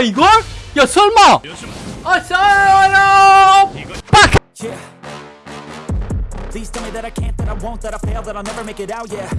이걸? 야 설마 아 설마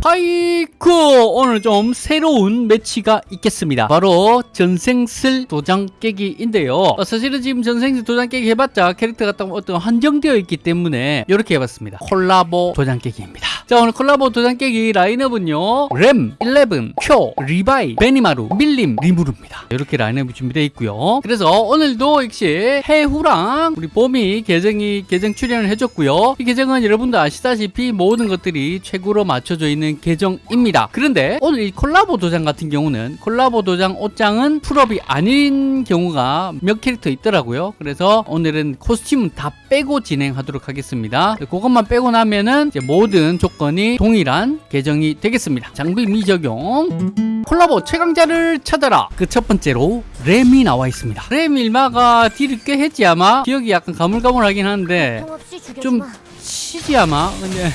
하이쿠! 오늘 좀 새로운 매치가 있겠습니다. 바로 전생슬 도장 깨기인데요. 어, 사실은 지금 전생슬 도장 깨기 해봤자 캐릭터가 딱 어떤 한정되어 있기 때문에 이렇게 해봤습니다. 콜라보 도장 깨기입니다. 자 오늘 콜라보 도장 깨기 라인업은요. 렘, 11, 쿄, 리바이, 베니마루, 밀림, 리무르입니다. 이렇게 라인업이 준비되어 있고요. 그래서 오늘도 역시 해후랑 우리 봄이 계정이 계정 출연을 해줬고요. 이 계정은 여러분 도 아시다시피 모든 것들이 최고로 맞춰져 있는 계정입니다. 그런데 오늘 이 콜라보 도장 같은 경우는 콜라보 도장 옷장은 풀업이 아닌 경우가 몇 캐릭터 있더라고요. 그래서 오늘은 코스튬은 다 빼고 진행하도록 하겠습니다. 그것만 빼고 나면은 모든 조건이 동일한 계정이 되겠습니다. 장비 미적용. 콜라보 최강자를 찾아라. 그 첫 번째로 램이 나와 있습니다. 램 일마가 딜을 꽤 했지 아마. 기억이 약간 가물가물하긴 한데 죽여주마. 좀 치지 아마? 근데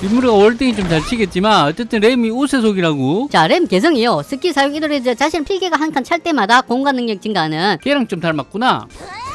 민무리가 월등히 좀 잘 치겠지만 어쨌든 램이 우세속이라고. 자, 램 개성이요. 스킬 사용 이도에 자신 필기가 한 칸 찰 때마다 공간 능력 증가하는 걔랑 좀 닮았구나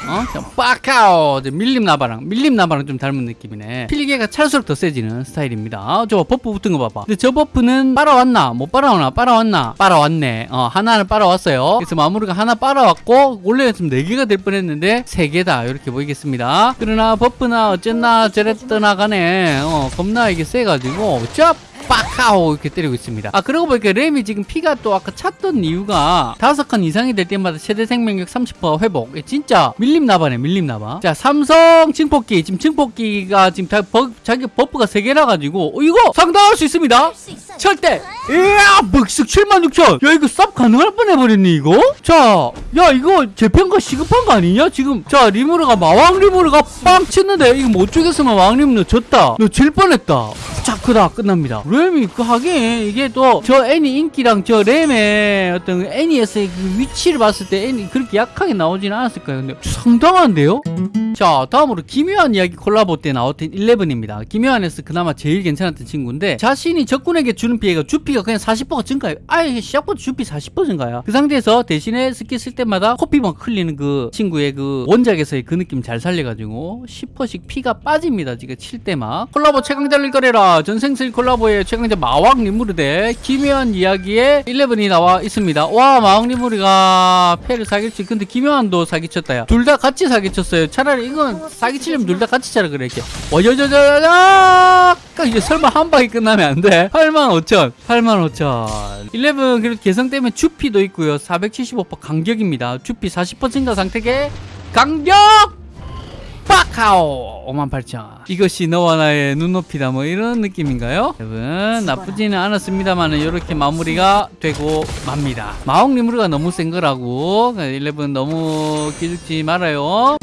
어? 자, 빡카오 밀림 나바랑 밀림 나바랑 좀 닮은 느낌이네. 필기가 찰수록 더 세지는 스타일입니다. 아, 저 버프 붙은 거 봐봐. 근데 저 버프는 빨아왔나? 못 빨아오나? 빨아왔나? 빨아왔네. 어 하나는 빨아왔어요. 그래서 마무리가 하나 빨아왔고 원래 였으면 4개가 될 뻔 했는데 3개다. 이렇게 보이겠습니다. 그러나 버프나 어쨌나 저랬더나 간에 어 겁나 이게 세가지고 짭 빡하고 이렇게 때리고 있습니다. 아 그러고 보니까 램이 지금 피가 또 아까 찼던 이유가 다섯 칸 이상이 될 때마다 최대 생명력 30% 회복. 예, 진짜 밀림 나바네 밀림 나바. 자 삼성 증폭기 지금 증폭기가 지금 다 버, 자기 버프가 세 개라 가지고 어, 이거 상당할 수 있습니다. 절대. 이야 묵식 76,000. 야 이거 쌉 가능할 뻔해버렸네 이거. 자, 야 이거 재평가 시급한 거 아니냐 지금? 자 리무르가 마왕 리무르가 빵 치는데 이거 못 죽였으면 마왕 리무르 졌다. 너 질 뻔했다. 자 그다 끝납니다. 램이 그 하긴 이게 또 저 애니 인기랑 저 램의 어떤 애니에서의 그 위치를 봤을 때 애니 그렇게 약하게 나오지는 않았을 거예요. 근데 상당한데요? 자 다음으로 기묘한 이야기 콜라보 때 나왔던 11입니다. 기묘한에서 그나마 제일 괜찮았던 친구인데 자신이 적군에게 주는 피해가 주피가 그냥 40%가 증가해요. 아예 시작부터 주피 40% 증가야. 그 상태에서 대신에 스킬 쓸 때마다 코피만 흘리는 그 친구의 그 원작에서의 그 느낌 잘 살려가지고 10%씩 피가 빠집니다. 지금 칠 때막 콜라보 최강자를 거래라 전생슬 콜라보 의 최강자 마왕 리무르 대 기묘한 이야기의 11이 나와 있습니다. 와 마왕 리무르가 패를 사기치 근데 기묘한도 사기쳤다야. 둘 다 같이 사기쳤어요. 차라리 이건 사기치려면 둘 다 같이 차라 그래 이렇게 와저저저저 이제 설마 한 방에 끝나면 안 돼. 85,000 85,000 11 그리고 개성 때문에 주피도 있고요. 475% 강격입니다. 주피 40% 증가 상태계 강격 빡하오. 58,000 이것이 너와 나의 눈높이다. 뭐 이런 느낌인가요? 여러분 나쁘지는 않았습니다만 이렇게 마무리가 되고 맙니다. 마옥 리무르가 너무 센 거라고. 11 너무 기죽지 말아요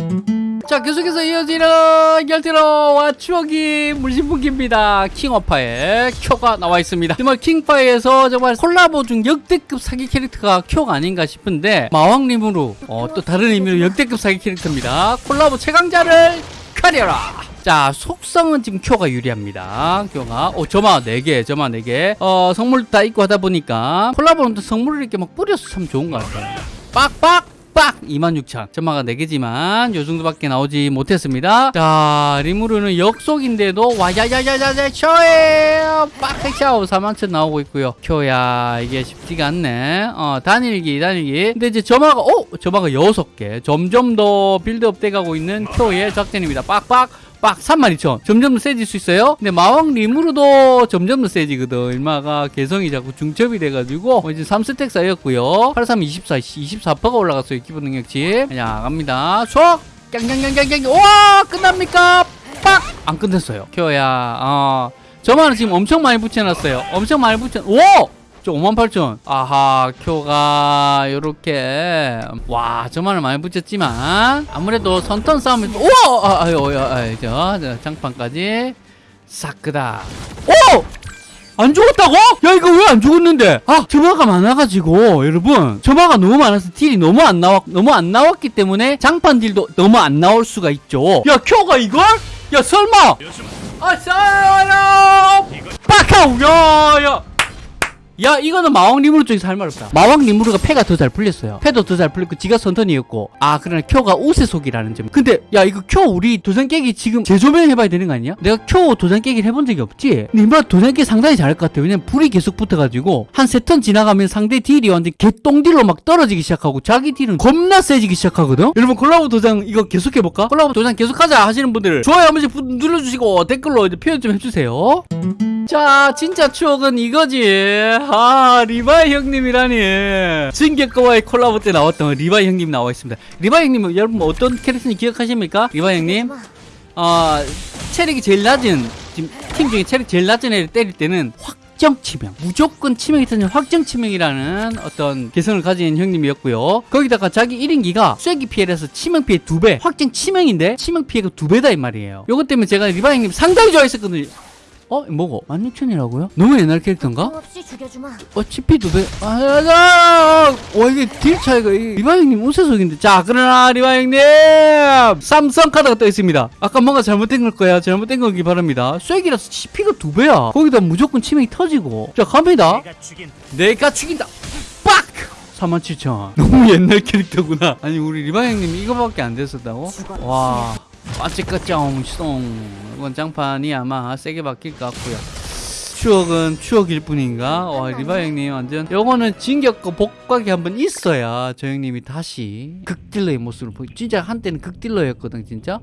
자 계속해서 이어지는 열대로와 추억이 물신분기입니다. 킹어파의 큐가 나와 있습니다. 정말 킹파에서 정말 콜라보 중 역대급 사기 캐릭터가 큐가 아닌가 싶은데 마왕 리무르 어, 또 다른 의미로 역대급 사기 캐릭터입니다. 콜라보 최강자를 가려라! 자 속성은 지금 큐가 유리합니다. 큐가 오 점화 4개 점화 4개. 어 성물 다 있고 하다 보니까 콜라보는 또 성물을 이렇게 막 뿌려서 참 좋은 것 같아요. 빡빡 빡! 26,000 점마가 4개지만 요 정도밖에 나오지 못했습니다. 자 리무르는 역속인데도 와야야야야야 쇼에! 빡백샤오 41,000 나오고 있고요. 쿄야 이게 쉽지가 않네. 어 단일기 단일기. 근데 이제 점화가 오! 점화가 6개. 점점 더 빌드업 돼가고 있는 쿄의 작전입니다. 빡빡 빡 32,000 점점 더 세질 수 있어요? 근데 마왕 리무르도 점점 더 세지거든. 일마가 개성이 자꾸 중첩이 돼가지고 어, 이제 3스택 쌓였고요. 83 24 24%가 올라갔어요 기본 능력치. 그냥 갑니다. 쏙! 깡깡깡깡깡 와 끝납니까? 빡! 안 끝냈어요. 켜야 어. 저만은 지금 엄청 많이 붙여놨어요. 엄청 많이 붙여 오! 저 58,000 아하 큐가 요렇게 와 저만을 많이 붙였지만 아무래도 선턴 싸움이 우와 아, 아유 아유 저, 저 장판까지 싹 끄다 오! 안 죽었다고? 야 이거 왜 안 죽었는데? 아 점화가 많아가지고 여러분 점화가 너무 많아서 딜이 너무 안 나왔 너무 안 나왔기 때문에 장판 딜도 너무 안 나올 수가 있죠. 야 큐가 이걸? 야 설마? 아 설마? 빡하우 야야 야 이거는 마왕 리무르 쪽에서 할말 없다. 마왕 리무르가 패가 더 잘 풀렸어요. 패도 더 잘 풀렸고 지가 선턴이었고. 아 그러나 큐가 우세속이라는 점. 근데 야 이거 큐 우리 도전 깨기 지금 재조명 해봐야 되는 거 아니야? 내가 큐 도전 깨기를 해본 적이 없지? 근데 이번 도전 깨기 상당히 잘할 것 같아 왜냐면 불이 계속 붙어가지고 한 세 턴 지나가면 상대 딜이 완전 개똥딜로 막 떨어지기 시작하고 자기 딜은 겁나 세지기 시작하거든? 여러분 콜라보 도장 이거 계속 해볼까? 콜라보 도장 계속하자 하시는 분들 좋아요 한 번씩 부- 눌러주시고 댓글로 이제 표현 좀 해주세요 자 진짜 추억은 이거지. 아 리바이 형님이라니. 진격거와의 콜라보 때 나왔던 리바이 형님 나와 있습니다. 리바이 형님은 여러분 어떤 캐릭터인지 기억하십니까? 리바이 형님? 아 체력이 제일 낮은 팀 중에 체력 제일 낮은 애를 때릴 때는 확정 치명 무조건 치명이 터지는 확정 치명이라는 어떤 개성을 가진 형님이었고요. 거기다가 자기 1인기가 쐐기 피해라서 치명 피해 두배 확정 치명인데 치명 피해가 두 배다 이 말이에요. 요것 때문에 제가 리바이 형님 상당히 좋아했었거든요 어? 뭐고? 16,000이라고요? 너무 옛날 캐릭터인가? 없이 죽여주마. 어, 치피 두 배. 아, 아, 아, 와, 이게 딜 차이가, 이- 리바 형님 우세속인데. 자, 그러나, 리바 형님! 삼성 카드가 떠 있습니다. 아까 뭔가 잘못된 걸 거야. 잘못된 거기 바랍니다. 쐐기라서 치피가 두 배야. 거기다 무조건 치명이 터지고. 자, 갑니다. 내가 죽인 내가 죽인다. 빡! 47,000. 너무 옛날 캐릭터구나. 아니, 우리 리바 형님 이거밖에 안 됐었다고? 와. 빠찌까짱, 쏨. 이건 장판이 아마 세게 바뀔 것 같고요. 추억은 추억일 뿐인가? 와, 리바 형님 완전. 요거는 진격과 복각이 한번 있어야 저 형님이 다시 극딜러의 모습을 보이. 진짜 한때는 극딜러였거든, 진짜.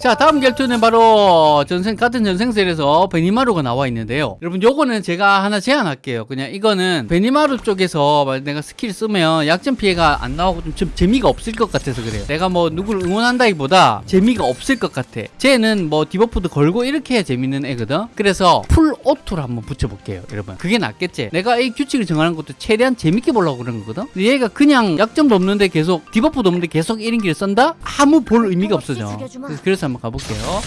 자 다음 결투는 바로 전생 같은 전생셀에서 베니마루가 나와 있는데요. 여러분 요거는 제가 하나 제안할게요. 그냥 이거는 베니마루 쪽에서 내가 스킬 쓰면 약점 피해가 안 나오고 좀, 좀 재미가 없을 것 같아서 그래요. 내가 뭐 누구를 응원한다기보다 재미가 없을 것 같아. 쟤는 뭐 디버프도 걸고 이렇게 해야 재밌는 애거든? 그래서 풀 오토를 한번 붙여볼게요 여러분. 그게 낫겠지? 내가 이 규칙을 정하는 것도 최대한 재밌게 보려고 그런 거거든? 근데 얘가 그냥 약점도 없는데 계속 디버프도 없는데 계속 1인기를 쓴다? 아무 볼 의미가 없어져. 그래서 그래서 한번 가볼게요.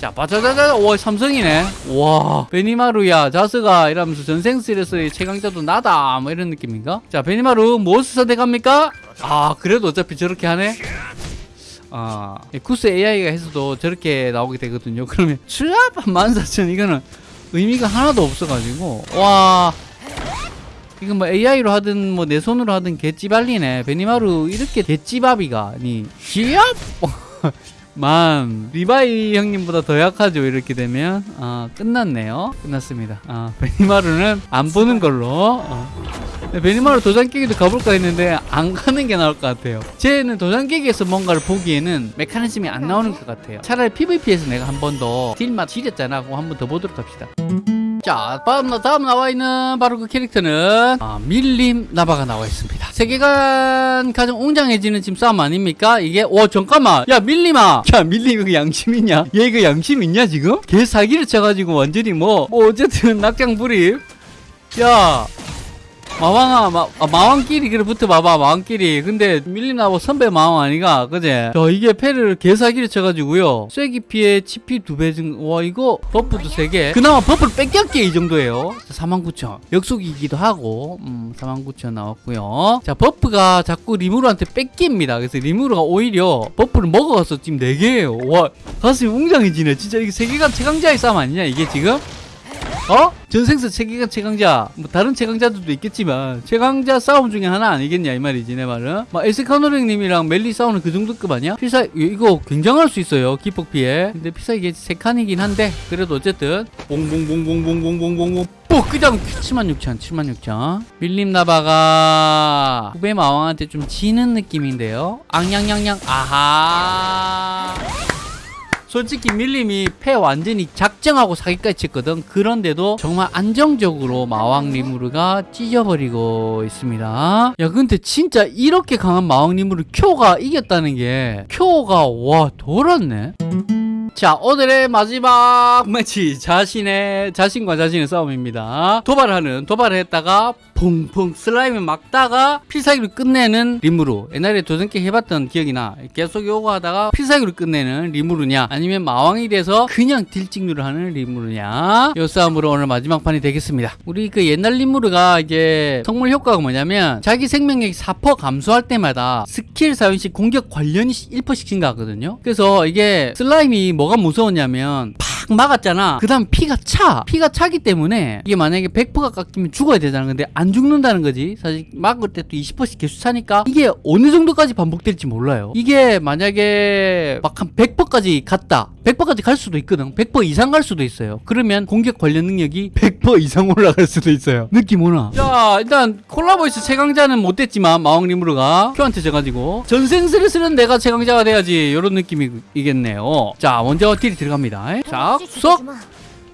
자, 바자자자, 와, 삼성이네. 와, 베니마루야, 자스가 이러면서 전생스레서의 최강자도 나다. 뭐 이런 느낌인가? 자, 베니마루, 무엇을 선택합니까? 아, 그래도 어차피 저렇게 하네? 아, 이 쿠스 AI가 해서도 저렇게 나오게 되거든요. 그러면, 촤압! 14,000, 이거는 의미가 하나도 없어가지고, 와. 이거 뭐 AI로 하든 뭐 내 손으로 하든 개찌발리네. 베니마루 이렇게 개찌밥이가, 니, 쥐압! 만 리바이 형님보다 더 약하죠? 이렇게 되면? 아 끝났네요. 끝났습니다. 아 베니마루는 안 보는 걸로. 어. 근데 베니마루 도장 깨기도 가볼까 했는데 안 가는 게 나을 것 같아요. 쟤는 도장 깨기에서 뭔가를 보기에는 메커니즘이 안 나오는 것 같아요. 차라리 PVP에서 내가 한 번 더 딜맛 지렸잖아. 그거 한번 더 보도록 합시다 자, 다음, 나- 다음 나와 있는 바로 그 캐릭터는 아, 밀림 나바가 나와 있습니다. 세계관 가장 웅장해지는 지금 싸움 아닙니까? 이게 와 잠깐만, 야 밀림아, 야 밀림 이거 양심 있냐? 얘 이거 양심 있냐 지금? 개 사기를 쳐가지고 완전히 뭐, 뭐 어쨌든 낙장 불입. 야. 마왕아, 마, 아, 마왕끼리 그래 붙어봐봐 마왕끼리. 근데 밀림 나바 선배 마왕 아니가 그제? 자 이게 패를 개사기를 쳐가지고요. 쐐기 피해 치피 두배 증와 이거 버프도 세개. 그나마 버프를 뺏겼게 이 정도예요. 49,000 역속이기도 하고 음 49,000 나왔고요. 자 버프가 자꾸 리무르한테 뺏깁니다. 그래서 리무르가 오히려 버프를 먹어가서 지금 4개예요. 와 가슴이 웅장해지네. 진짜 이게 세계관 최강자의 싸움 아니냐 이게 지금 어? 전생서 최강 최강자 뭐 다른 최강자들도 있겠지만 최강자 싸움 중에 하나 아니겠냐 이 말이지 내 말은. 막 에스카노랭님이랑 멜리 싸우는 그 정도급 아니야? 필사 이거 굉장할 수 있어요 기폭 피해. 근데 필사 이게 세 칸이긴 한데 그래도 어쨌든. 봉봉봉봉봉봉봉봉봉 뽀 그냥 76,000 76,000 밀림 나바가 후배 마왕한테 좀 지는 느낌인데요. 앙냥냥냥 아하 솔직히 밀림이 패 완전히 작정하고 사기까지 쳤거든. 그런데도 정말 안정적으로 마왕 리무르가 찢어버리고 있습니다. 야 근데 진짜 이렇게 강한 마왕 리무르 쿄가 이겼다는 게 쿄가 와 돌았네 자 오늘의 마지막 매치. 자신의 자신과 자신의 싸움입니다. 도발하는 도발을 했다가 퐁퐁 슬라임을 막다가 필살기로 끝내는 리무루 옛날에 도전 꽤 해봤던 기억이 나. 계속 요거 하다가 필살기로 끝내는 리무루냐 아니면 마왕이 돼서 그냥 딜찍누를 하는 리무루냐. 요 싸움으로 오늘 마지막 판이 되겠습니다. 우리 그 옛날 리무루가 이게 성물 효과가 뭐냐면 자기 생명력이 4% 감소할 때마다 스킬 사용 시 공격 관련이 1%씩 증가하거든요. 그래서 이게 슬라임이 뭐가 무서웠냐면 팍 딱 막았잖아. 그 다음 피가 차. 피가 차기 때문에 이게 만약에 100%가 깎이면 죽어야 되잖아. 근데 안 죽는다는 거지. 사실 막을 때 또 20%씩 계속 차니까 이게 어느 정도까지 반복될지 몰라요. 이게 만약에 막 한 100%까지 갔다. 100%까지 갈 수도 있거든. 100% 이상 갈 수도 있어요. 그러면 공격 관련 능력이 100% 이상 올라갈 수도 있어요. 느낌 오나? 자, 일단 콜라보에서 최강자는 못 됐지만 마왕 리무르가 쿄한테 져가지고 전생슬에서는 내가 최강자가 돼야지 이런 느낌이겠네요. 자, 먼저 딜이 들어갑니다. 자, 쏙.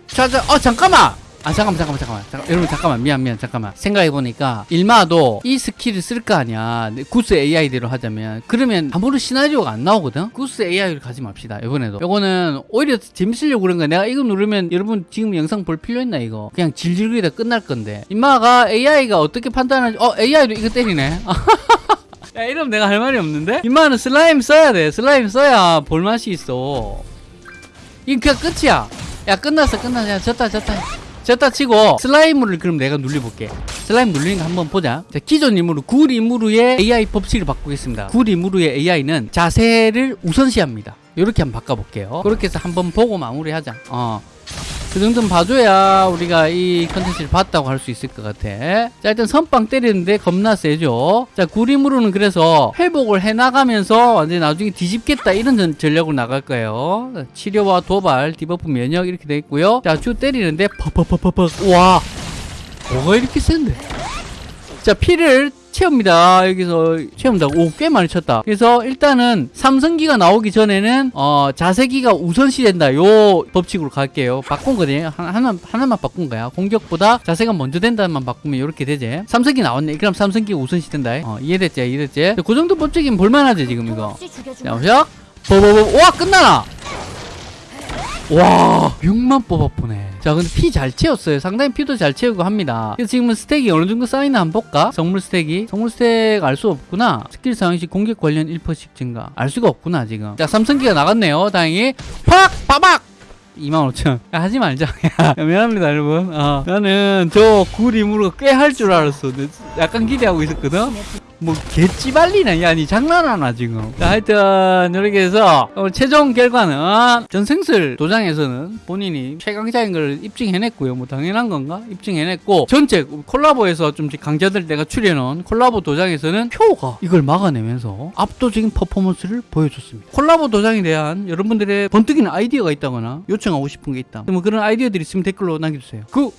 자, 자, 어 잠깐만. 아 잠깐만 잠깐만 잠깐만. 잠깐, 여러분 잠깐만. 미안 미안 잠깐만. 생각해보니까 임마도 이 스킬을 쓸 거 아니야. 구스 AI대로 하자면. 그러면 아무런 시나리오가 안 나오거든? 구스 AI로 가지 맙시다 이번에도. 이거는 오히려 재밌으려고 그런 거야. 내가 이거 누르면 여러분 지금 영상 볼 필요 있나 이거? 그냥 질질거리다 끝날 건데. 임마가 AI가 어떻게 판단하지 어 AI도 이거 때리네. 야 이러면 내가 할 말이 없는데? 임마는 슬라임 써야 돼. 슬라임 써야 볼맛이 있어 이거 그냥 끝이야. 야 끝났어 끝났어. 야 졌다 졌다. 졌다 치고 슬라임을 그럼 내가 눌려볼게. 슬라임 눌리는 거 한번 보자. 자 기존 리무루 구 리무루의 AI 법칙을 바꾸겠습니다. 구 리무루의 AI는 자세를 우선시합니다. 이렇게 한번 바꿔볼게요. 그렇게 해서 한번 보고 마무리하자. 어. 그 정도는 봐줘야 우리가 이 컨텐츠를 봤다고 할 수 있을 것 같아. 자, 일단 선빵 때리는데 겁나 세죠. 자, 구 리무루는 그래서 회복을 해나가면서 완전히 나중에 뒤집겠다 이런 전- 전략으로 나갈 거예요. 치료와 도발, debuff 면역 이렇게 돼 있고요. 자, 주 때리는데 퍽퍽퍽퍽퍽. 와, 뭐가 이렇게 센데? 자, 피를 채웁니다. 여기서 채웁니다. 오, 꽤 많이 쳤다. 그래서 일단은 삼성기가 나오기 전에는 어, 자세기가 우선시 된다. 요 법칙으로 갈게요. 바꾼 거네. 하나, 하나, 하나만 바꾼 거야. 공격보다 자세가 먼저 된다만 바꾸면 이렇게 되지. 삼성기 나왔네. 그럼 삼성기가 우선시 된다. 어, 이해됐지? 이해됐지? 그 정도 법칙이면 볼만하지, 지금 이거. 자, 보자. 버버버. 와, 끝나나! 와. 6만 뽑아보네. 자 근데 피 잘 채웠어요. 상당히 피도 잘 채우고 합니다. 그래서 지금은 스택이 어느 정도 쌓이나 한번 볼까? 성물 스택이? 성물 스택 알 수 없구나. 스킬 사용 시 공격 관련 1%씩 증가. 알 수가 없구나 지금. 자 삼성기가 나갔네요. 다행히. 팍! 빠박! 25,000원 하지 말자. 야, 미안합니다 여러분. 어, 나는 저 구 리무루 꽤 할 줄 알았어. 약간 기대하고 있었거든 뭐 개찌발리나 야니 장난하나 지금. 자 하여튼 이렇게 해서 최종 결과는 전생슬 도장에서는 본인이 최강자인 걸 입증해냈고요. 뭐 당연한 건가? 입증해냈고 전체 콜라보에서 좀 강자들 내가 출연한 콜라보 도장에서는 쿄가 이걸 막아내면서 압도적인 퍼포먼스를 보여줬습니다. 콜라보 도장에 대한 여러분들의 번뜩이는 아이디어가 있다거나 요청하고 싶은 게 있다. 뭐 그런 아이디어들이 있으면 댓글로 남겨주세요. 그